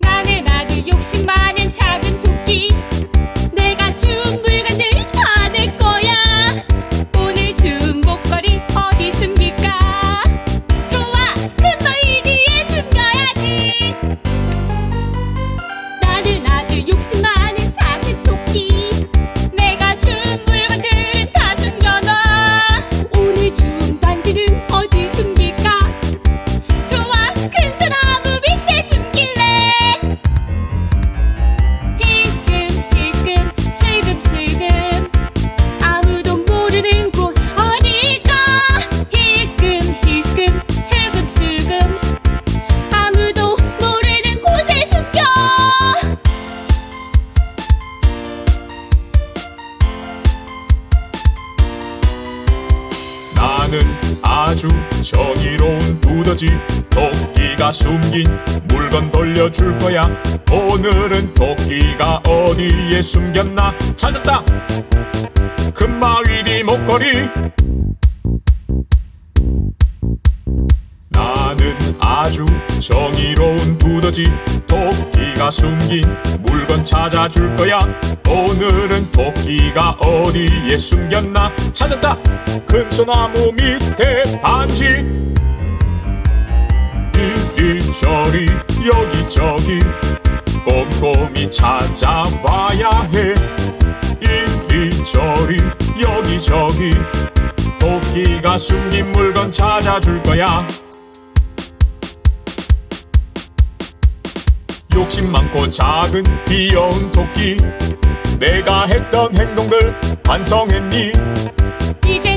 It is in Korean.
나는 아주 욕심 많은 작은 나는 아주 정의로운 두더지. 토끼가 숨긴 물건 돌려줄 거야. 오늘은 토끼가 어디에 숨겼나 찾았다. 금마위리 목걸이 아주 정의로운 두더지 토끼가 숨긴 물건 찾아줄 거야. 오늘은 토끼가 어디에 숨겼나 찾았다. 큰 소나무 밑에 반지. 이리저리 여기저기 꼼꼼히 찾아봐야 해. 이리저리 여기저기 토끼가 숨긴 물건 찾아줄 거야 욕심 많고 작은 귀여운 토끼. 내가 했던 행동들 반성했니? 이젠